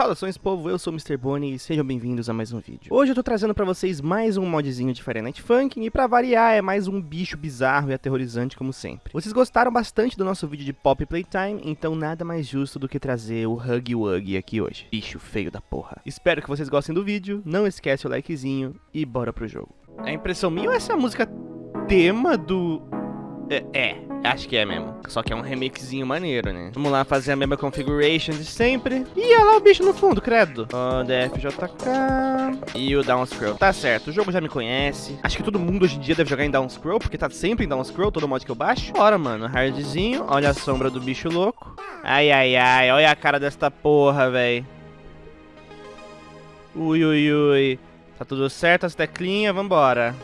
Saudações povo, eu sou o Mr. Bonnie e sejam bem-vindos a mais um vídeo. Hoje eu tô trazendo pra vocês mais um modzinho de Fire Night Funkin' e pra variar é mais um bicho bizarro e aterrorizante como sempre. Vocês gostaram bastante do nosso vídeo de Pop Playtime, então nada mais justo do que trazer o Huggy Wuggy aqui hoje. Bicho feio da porra. Espero que vocês gostem do vídeo, não esquece o likezinho e bora pro jogo. É impressão minha ou essa é música tema do... É, é, acho que é mesmo. Só que é um remixinho maneiro, né? Vamos lá fazer a mesma configuration de sempre. E olha lá o bicho no fundo, credo. O DFJK e o Down Scroll. Tá certo, o jogo já me conhece. Acho que todo mundo hoje em dia deve jogar em Down Scroll, porque tá sempre em Down Scroll, todo mod que eu baixo. Bora, mano, hardzinho. Olha a sombra do bicho louco. Ai, ai, ai, olha a cara desta porra, velho. Ui, ui, ui. Tá tudo certo, as teclinhas, vambora.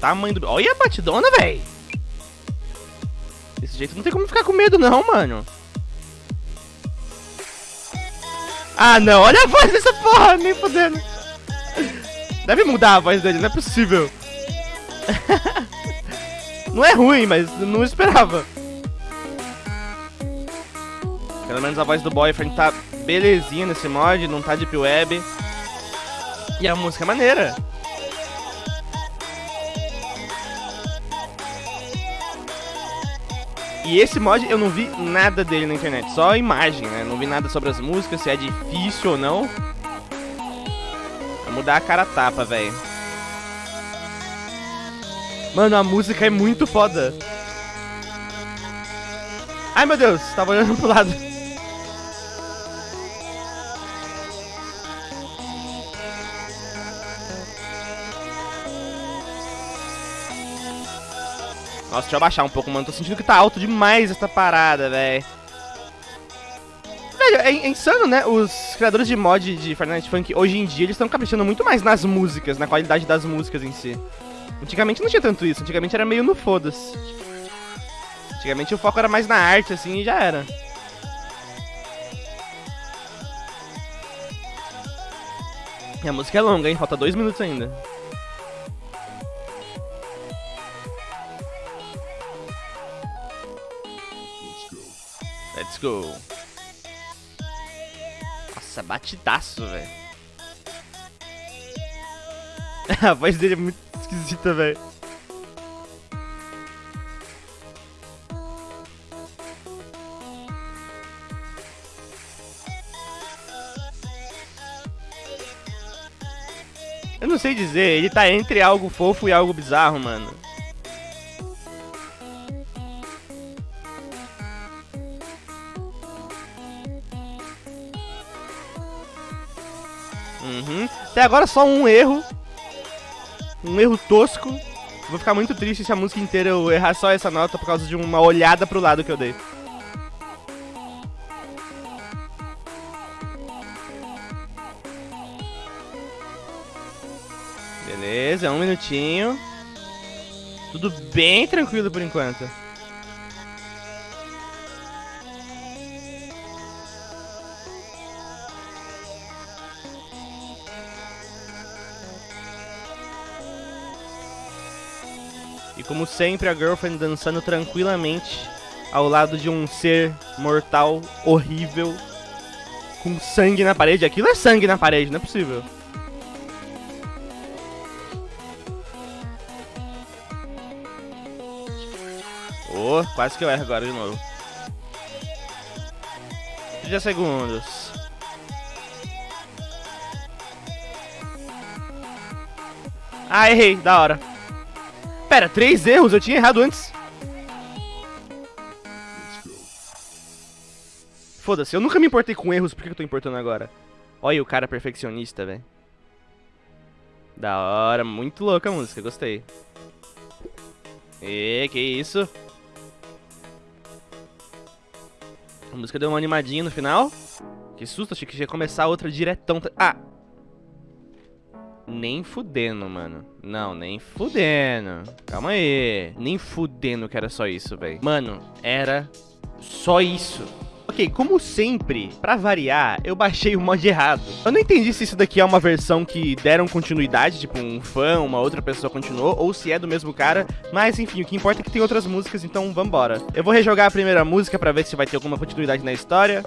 Tamanho do... Olha a batidona, velho. Desse jeito não tem como ficar com medo, não, mano. Ah, não. Olha a voz dessa porra. Nem fodendo. Deve mudar a voz dele. Não é possível. não é ruim, mas não esperava. Pelo menos a voz do Boyfriend tá belezinha nesse mod. Não tá deep web. E a música é maneira. E esse mod eu não vi nada dele na internet, só a imagem, né? Não vi nada sobre as músicas, se é difícil ou não. Vai mudar a cara tapa, velho. Mano, a música é muito foda. Ai, meu Deus, tava olhando pro lado. Nossa, deixa eu abaixar um pouco, mano. Tô sentindo que tá alto demais essa parada, velho. Velho, é, é, insano, né? Os criadores de mod de Fortnite Funk, hoje em dia, eles estão caprichando muito mais nas músicas, na qualidade das músicas em si. Antigamente não tinha tanto isso, antigamente era meio no foda-se. Antigamente o foco era mais na arte, assim, e já era. E a música é longa, hein? Falta dois minutos ainda. Go. Nossa, batidaço, velho. A voz dele é muito esquisita, velho. Eu não sei dizer, ele tá entre algo fofo e algo bizarro, mano. Uhum. Até agora só um erro. Um erro tosco. Vou ficar muito triste se a música inteira eu errar só essa nota por causa de uma olhada pro lado que eu dei. Beleza, um minutinho. Tudo bem tranquilo por enquanto. E como sempre, a Girlfriend dançando tranquilamente ao lado de um ser mortal horrível com sangue na parede. Aquilo é sangue na parede, não é possível. Oh, quase que eu erro agora de novo. 30 segundos. Ah, errei, da hora. Pera, três erros? Eu tinha errado antes. Foda-se, eu nunca me importei com erros, por que eu tô importando agora? Olha o cara perfeccionista, velho. Da hora, muito louca a música, gostei. E que isso? A música deu uma animadinha no final. Que susto, achei que ia começar outra diretão. Ah, nem fudendo, mano. Não, nem fudendo. Calma aí. Nem fudendo que era só isso, velho. Mano, era só isso. Ok, como sempre, pra variar, eu baixei o mod errado. Eu não entendi se isso daqui é uma versão que deram continuidade, tipo um fã, uma outra pessoa continuou, ou se é do mesmo cara, mas enfim, o que importa é que tem outras músicas, então vambora. Eu vou rejogar a primeira música pra ver se vai ter alguma continuidade na história.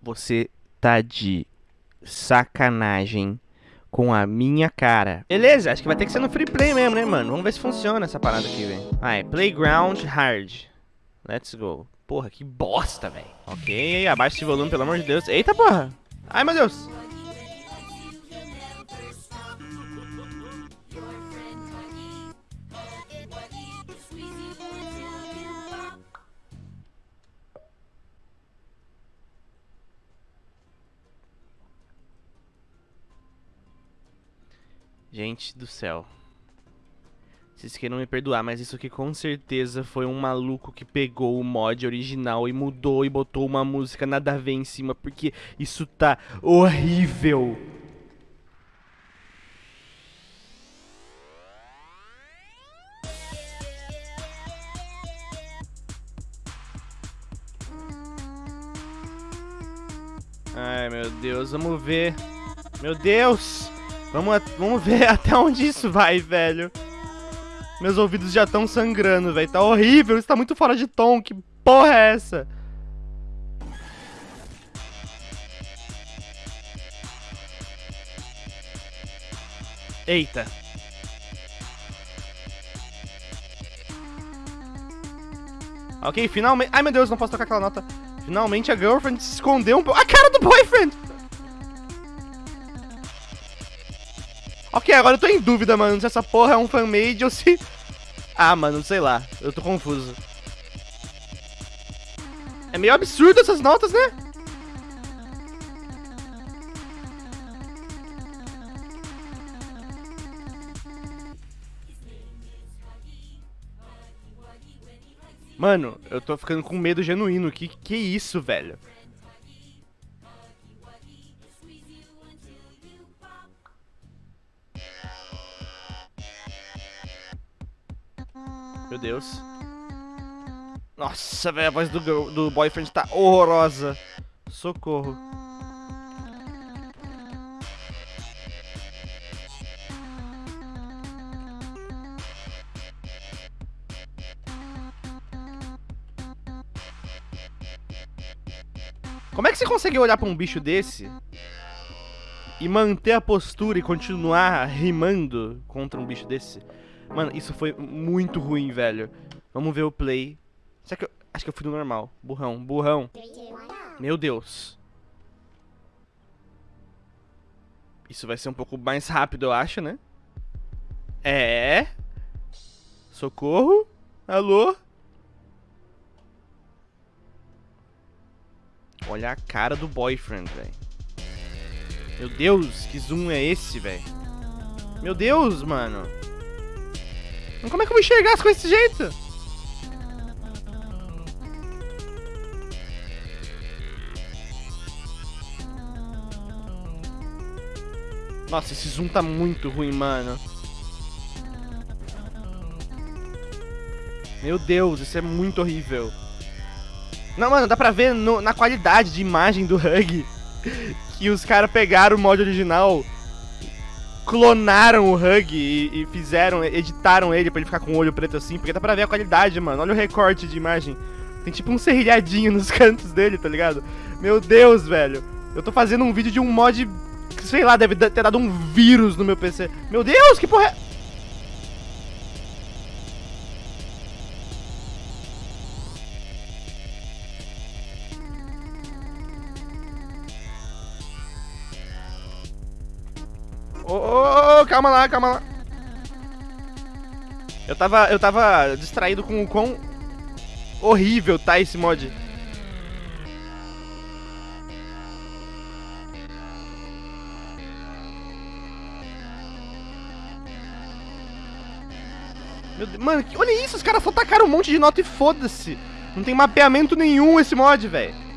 Você tá de sacanagem com a minha cara. Beleza, acho que vai ter que ser no free play mesmo, né, mano? Vamos ver se funciona essa parada aqui, velho. Vai, Playground Hard. Let's go. Porra, que bosta, velho. Ok, abaixa esse volume, pelo amor de Deus. Eita, porra. Ai, meu Deus. Gente do céu. Vocês queiram me perdoar, mas isso aqui com certeza foi um maluco que pegou o mod original e mudou e botou uma música nada a ver em cima, porque isso tá horrível. Ai, meu Deus, vamos ver. Meu Deus! Vamos, vamos ver até onde isso vai, velho. Meus ouvidos já estão sangrando, velho. Tá horrível, isso tá muito fora de tom. Que porra é essa? Eita. Ok, finalmente... Ai, meu Deus, não posso tocar aquela nota. Finalmente a girlfriend se escondeu um pouco. A cara do boyfriend! Ok, agora eu tô em dúvida, mano, se essa porra é um fanmade ou se... Ah, mano, sei lá. Eu tô confuso. É meio absurdo essas notas, né? Mano, eu tô ficando com medo genuíno. Que que é isso, velho? Meu Deus. Nossa, velho, a voz do, do boyfriend tá horrorosa. Socorro. Como é que você consegue olhar pra um bicho desse e manter a postura e continuar rimando contra um bicho desse? Mano, isso foi muito ruim, velho. Vamos ver o play. Será que eu... Acho que eu fui no normal. Burrão, burrão. Meu Deus. Isso vai ser um pouco mais rápido, eu acho, né? É. Socorro? Alô? Olha a cara do boyfriend, velho. Meu Deus, que zoom é esse, velho? Meu Deus, mano. Como é que eu vou enxergar as coisas desse jeito? Nossa, esse zoom tá muito ruim, mano. Meu Deus, isso é muito horrível. Não, mano, dá pra ver no, na qualidade de imagem do Hug que os caras pegaram o mod original clonaram o Hug e, e, fizeram, editaram ele pra ele ficar com o olho preto assim, porque dá pra ver a qualidade, mano. Olha o recorte de imagem. Tem tipo um serrilhadinho nos cantos dele, tá ligado? Meu Deus, velho. Eu tô fazendo um vídeo de um mod sei lá, deve ter dado um vírus no meu PC. Meu Deus, que porra é... calma lá, calma lá. Eu tava, eu tava distraído com o quão horrível tá esse mod. Deus, mano, olha isso, os caras só tacaram um monte de nota e foda-se. Não tem mapeamento nenhum esse mod, velho.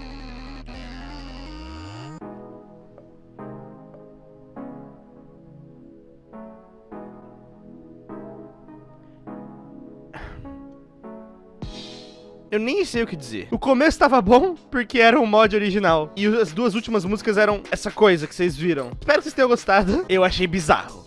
Eu nem sei o que dizer. O começo tava bom, porque era um mod original. E as duas últimas músicas eram essa coisa que vocês viram. Espero que vocês tenham gostado. Eu achei bizarro.